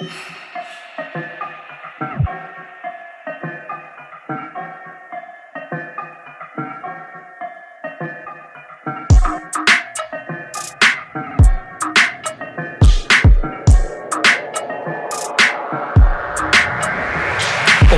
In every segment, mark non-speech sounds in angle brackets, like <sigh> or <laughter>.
you <sighs> <laughs>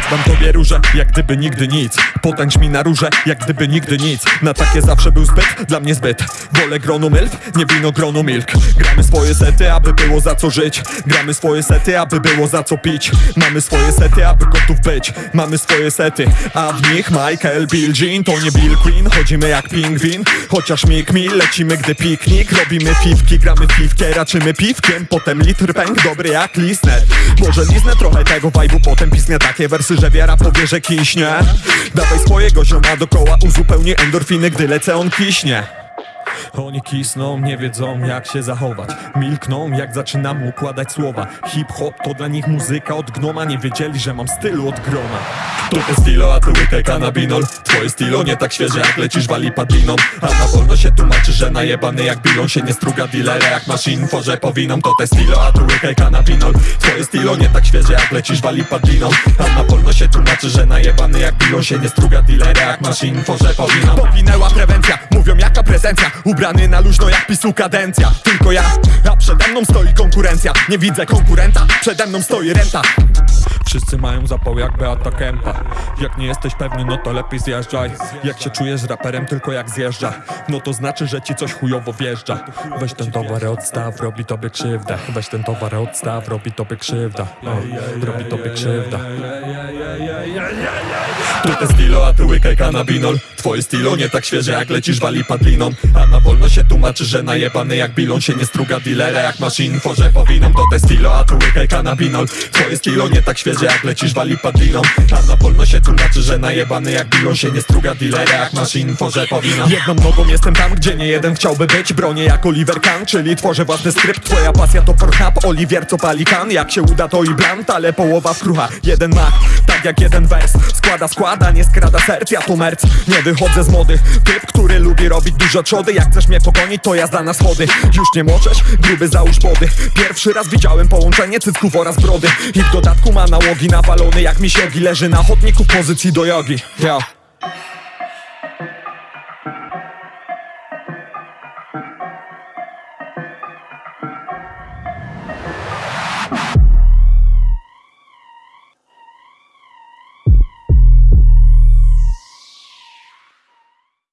Oddam tobie róże, jak gdyby nigdy nic. Potęcz mi na róże, jak gdyby nigdy nic. Na takie zawsze był zbyt, dla mnie zbyt. Wolę grono milk, nie wino grono milk. Gramy swoje sety, aby było za co żyć. Gramy swoje sety, aby było za co pić. Mamy swoje sety, aby gotów być. Mamy swoje sety, a w nich Michael, Bill Jean. To nie Bill Queen, chodzimy jak pingwin. Chociaż mig mi, lecimy gdy piknik. Robimy piwki, gramy piwkę, raczymy piwkiem. Potem litr pęk, dobry jak listnet Może liznę trochę tego vibe'u, potem pisnę takie wersy, że wiara powie, że kiśnie. Dawaj swojego zioma dokoła, uzupełni endorfiny, gdy lecę on kiśnie. Oni kisną, nie wiedzą jak się zachować. Milkną jak zaczynam układać słowa. Hip-hop to dla nich muzyka od gnoma. Nie wiedzieli, że mam stylu od groma. To te stilo, a ty łykaj kanabinol Twoje stilo nie tak świeże jak lecisz wali padliną A na wolno się tłumaczy, że najebany jak bilon Się nie struga. Dealera jak masz info, że powiną. To te stilo, a ty łykaj kanabinol. Twoje stilo nie tak świeże jak lecisz wali padliną A na wolno się tłumaczy, że najebany jak bilon Się nie struga. Dealera jak masz info, że powiną. Powinęła prewencja, mówią jaka prezencja. Ubrany na luźno jak pisu kadencja. Tylko ja, a przede mną stoi konkurencja. Nie widzę konkurenta, przede mną stoi renta Wszyscy mają zapał jak Beata Kępa. Jak nie jesteś pewny, no to lepiej zjeżdżaj. Jak się czujesz raperem tylko jak zjeżdża. No to znaczy, że ci coś chujowo wjeżdża. Weź ten towar odstaw, robi tobie krzywdę Weź ten towar odstaw, robi tobie krzywda. O, Robi tobie krzywda. Tu te stilo, a ty łykaj kanabinol. Twoje stilo nie tak świeże jak lecisz wali padliną A na wolno się tłumaczy, że najebany jak bilon Się nie struga dealera jak masz info, że powiną To te stilo, a ty łykaj kanabinol. Twoje stilo nie tak świeże jak lecisz wali padliną A na wolno się tłumaczy, że najebany jak bilon Się nie struga dealera jak masz info, że powiną Jedną nogą jestem tam, gdzie nie jeden chciałby być Bronię jak Oliver Kahn, czyli tworzę własny skrypt. Twoja pasja to Pornhub, Oliwier co palikan Jak się uda to i blant, ale połowa w krucha Jeden ma, tak jak jeden wers. Składa, składa, nie skrada serc, ja tu merc. Nie wychodzę z mody, typ, który lubi robić dużo trzody. Jak chcesz mnie pogonić, to jazda na schody. Już nie możesz, gruby załóż body. Pierwszy raz widziałem połączenie cycków oraz brody. I w dodatku ma nałogi nawalony jak mi się leży na chodniku pozycji do jogi Yo.